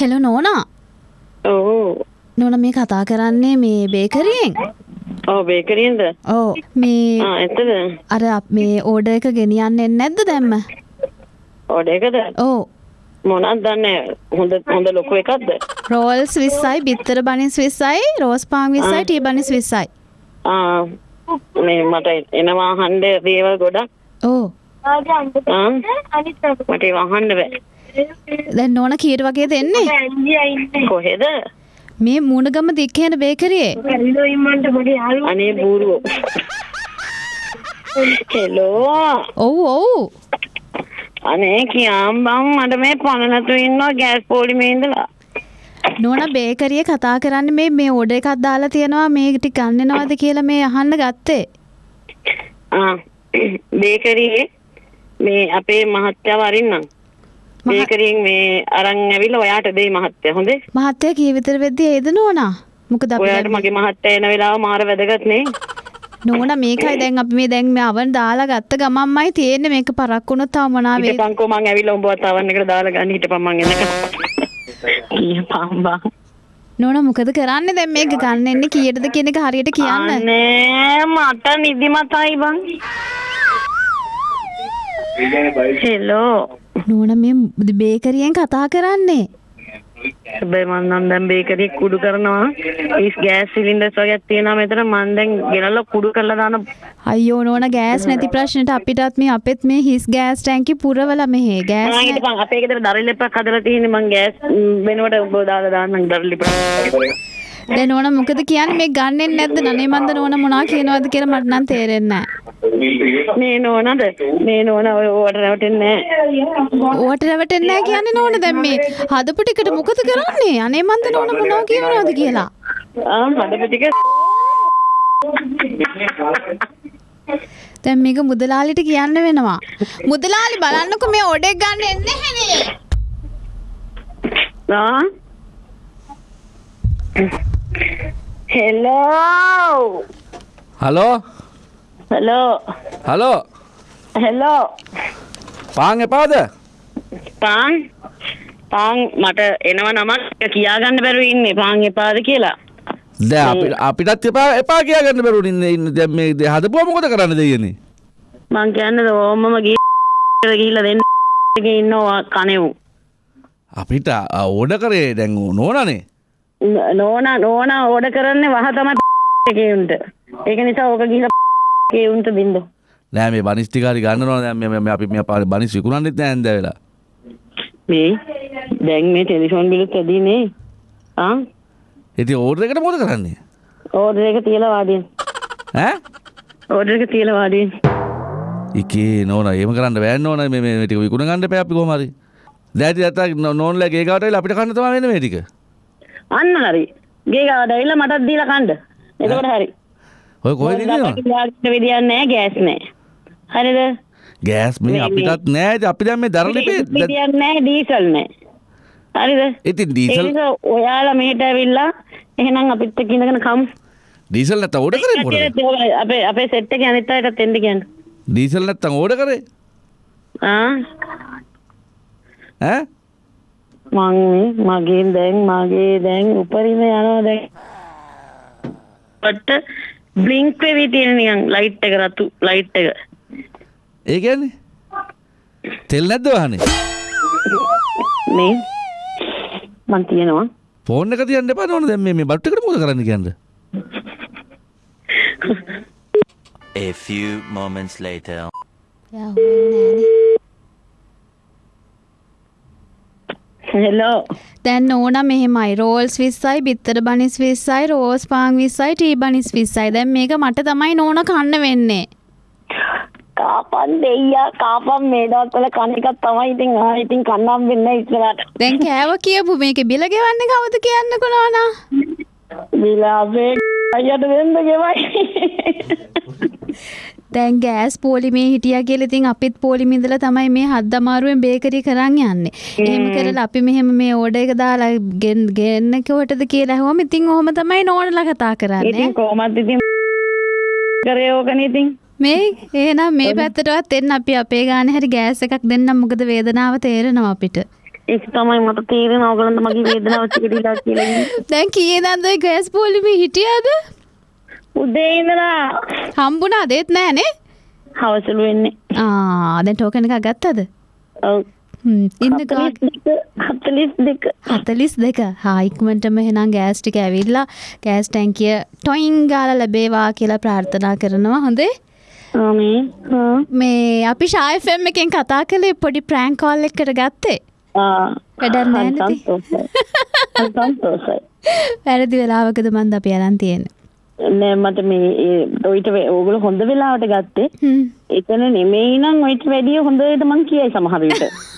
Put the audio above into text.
Hello නෝනා? ඕ නොන මේ කතා කරන්නේ මේ බේකරියෙන්? ඔව් බේකරියෙන්ද? ඕ මේ ආ ඇත්තද අර මේ ඕඩ එක ගෙනියන්නේ නැද්ද දැම්ම? ඕඩර් එකද? ඕ මොනවද දන්නේ? හොඳ හොඳ ලොකු එකක්ද? රෝල්ස් විස්සයි බිත්තර බනිස් විස්සයි රෝස් පාන් විස්සයි ටී බනිස් විස්සයි. මේ මට එනවා අහන්න දේවල් ගොඩක්. ඕ මට ඒව අහන්න බෑ දැන් නෝන කීට වගේ දෙන්නේ කොහෙද? මේ මුණගම දික්කයන බේකරයේ? අනේ බූරුවෝ. හෙලෝ ඔව් ඔව්. අනේ කියාම් බං මට මේ පණ නැතුව ඉන්නවා ගෑස් පොලිමේ ඉඳලා. නෝන බේකරිය කතා කරන්න මේ මේ ඕඩ එකක් දාලා තියෙනවා මේ ටික ගන්නනවද කියලා මේ අහන්න ගත්තේ. ආ බේකරියේ මේ අපේ මහත්තයා වරින්නම් බේකරියෙන් මේ අරන් ඇවිල්ලා ඔයාට දෙයි මහත්තයා. හොඳේ? මහත්තයා කී විතර වෙද්දි ඒද නෝනා? මොකද අපි ඔයාට මගේ මහත්තයා එන වෙලාව මාර වැදගත් නේ. නෝනා මේකයි දැන් අපි මේ දැන් මේ අවන් දාලා ගත්ත ගමන්මයි තියෙන්නේ. මේක පරක් වුණොත් තව මොනවා වේද හිටපන්කෝ මං ඇවිල්ලා උඹවත් අවන් එකට දාලා ගන්න. හිටපන් මං එනකම් කියපන් බං නෝනා මොකද කරන්නේ දැන්? මේක ගන්න එන්නේ කීයටද කියන එක හරියට කියන්න. අනේ මට නිදිමතයි බං. හෙලෝ නෝනා මේ බේකරියෙන් කතා කරන්නේ? හැබැයි මං නම් දැන් බේකරිය කුඩු කරනවා. ඊස් ගෑස් සිලින්ඩර්ස් වගේක් තියෙනවා මෙතන. මං දැන් ගෙනල්ලා කුඩු කරලා දාන අයියෝ නෝනා ගෑස් නැති ප්‍රශ්නෙට අපිටත් මේ අපෙත් මේ හිස් ගෑස් ටැංකි පුරවලා මෙහෙ. ගෑස් නෑ. හිටපන් අපේ ගෙදර දරලිප්පක් හදලා තියෙන්නේ. මං ගෑස් වෙනුවට ඔබ දාලා දාන්නම් දරලිප්පක් දැන් නෝනා මොකද කියන්නේ? මේ ගන්නෙ නැද්ද? නනේ මන්ද නෝනා මොනවා කියනවද කියලා මට නම් තේරෙන්නේ නැහැ මේ නෝනද මේ නෝන ඔය ඕවට රැවටෙන්නේ ඕවට රැවටෙන්නේ කියන්නේ නෝනා දැන් මේ හදපු ටිකට මොකද කරන්නේ? අනේ මන්ද නෝනා මොනවා කියනවද කියලා? ආ හදපු ටික. දැන් මේක මුදලාලිට කියන්න වෙනවා. මුදලාලි බලන්නකො මේ ඔඩෙක් ගන්න එන්නේ නැහනේ ආ? Hello hello hello hello hello පාන් එපාද පාන් පාන් මට එනව නමක් කියාගන්න බැරුව ඉන්නේ පාන් එපාද කියලා. ද අපිටත් එපා එපා කියගන්න බැරුණ ඉන්න ඉන්න දැන් මේ දේ හදපුවා මොකද කරන්න දෙයනේ මං කියන්නේ ඕමම ගිහිල්ලා ගිහිල්ලා දෙන්න ඉන්නවා කණෙව්. අපිට ඕඩ කරේ දැන් නෝනනේ නෝනා නෝනා ඕඩ කරන්නේ වහ තමයි උන්ට. ඒක නිසා ඕක ගිහිල්ලා එකේ උන්ට දින්ද නෑ මේ බනිස්ටිකාරි ගන්නවා දැන් මේ මේ අපි මේ බනිස් විකුණන්නෙත් නෑ ඇඳ වෙලා මේ දැන් මේ ටෙලිෆෝන් බිලුත් ඇදීනේ ආ? ඉතින් ඕඩර් එකට මොකද කරන්නේ? ඕඩර් එක තියලා වාඩියෙන්. ඈ? ඕඩර් එක තියලා වාඩියෙන්. එකේ නෝන. ඒම කරන්න බෑන්න ඕන මේ මේ ටික විකුණ ගන්න එපා අපි කොහම හරි. දැටි අත නෝන්ලා ගේ ගාවට වෙලා අපිට කන්න තමයි වෙන්නේ මේ ටික. අන්න හරි. ගේ ගාවට ඇවිල්ලා මටත් දීලා කන්න එතකොට හරි ඔය කොහෙද විදියක් නැහැ ගෑස් නැහැ හරිද? ගෑස් මේ අපිටත් නෑ. අපි දැන් මේ දරලිපේ විදියක් නැහැ ඩීසල් නැහැ හරිද? ඉතින් ඩීසල් ඔයාලා මෙහෙට ඇවිල්ලා එහෙනම් අපිත් එක්ක ඉඳගෙන කමු. ඩීසල් නැත්තම් ඕඩර් කරේ කටියට අපේ අපේ සෙට් එකේ අනිත් අයටත් එන්න කියන්න. ඩීසල් නැත්තම් ඕඩර් කරේ? ආ? ඈ? මං මගේ දැන් මගේ දැන් උපරිම යනවා දැන්. පට බ්ලින්ක් වෙවි තියෙන නිකන් ලයිට් එක රතු ලයිට් එක. ඒ කියන්නේ? තෙල් නැද්ද වහනේ මේ? මං තියනවා ෆෝන් එක තියන්න එපා නෝන. දැන් මේ මේ බට් එකට මොකද කරන්න කියන්නේ? A few moments later. යා හොයන්නේ නෑනේ. හෙලෝ දැන් ඕන මෙහෙමයි. රෝල්ස් විස්සයි බිත්තර බනිස් විස්සයි රෝස් පාන් විස්සයි ටී බනිස් විස්සයි. දැන් මේක මට තමයි නෝන කන්න වෙන්නේ. කාපන් දෙයියා කාපන් මේ දවස්වල කන එකක් තමයි ඉතින් ආ ඉතින් කන්නම් වෙන්නේ ඉස්සරහට. දැන් කෑව කියපු මේක බිල ගෙවන්නේ කවුද කියන්නකො නෝනා විලාසේ අයියට වෙන්න ගෙවයි දැන් ගෑස් පෝලිමේ හිටියා කියලා ඉතින් අපිත් පෝලිමේ ඉඳලා තමයි මේ හත් දමාරුවෙන් බේකරි කරන් යන්නේ. එහෙම කරලා අපි මෙහෙම මේ ඕඩර් එක දාලා ගෙන්- ගෙන්න කොටද කියලා ඇහුවම ඉතින් ඔහොම තමයි නෝනලා කතා කරන්නේ. කොහමද ඉතින් කරේ ඕකනේ ඉතින් මේ එහෙනම් මේ පැත්තටවත් එන්න අපි අපේ ගානේ හරි ගෑස් එකක් දෙන්නම් මොකද වේදනාව තේරෙනවා අපිට. ඒක තමයි මට තේරෙන ඕගලන්ට මගේ වේදනාව සිකටිලා කියලා. දැන් කීයදන්ද ගෑස් පොලිමේ හිටියද උදේ ඉඳලා හම්බුණා දෙත් නෑනේ හවසලු වෙන්නේ. ආ දැන් ටෝකන් එකක් ගත්තද ඔව්. ඉන්න ගා 42 හතලිස් දෙක හායික්මටම හෙනම් ගෑස් ටික ඇවිල්ලා ගෑස් ටැන්කිය ටොයින් ගාල ලැබේවා කියලා ප්‍රාර්ථනා කරනවා හොඳේ. මේ අපි ශායෆෙම් එකෙන් කතා කළේ පොඩි ප්‍රෑන්ක් කෝල් එකට ගත්තේ. වැඩක් නෑ නේද? සන්තෝෂයි. වැරදි වෙලාවකද මන්ද අපි අරන් තියෙන්නේ නෑ මට මේ ඔයිට ඕගොල්ලෝ හොඳ වෙලාවට ගත්තේ. එතන නෙමෙයි නම් ඔයිට වැඩිය හොඳට මං කියයි සමහර විට.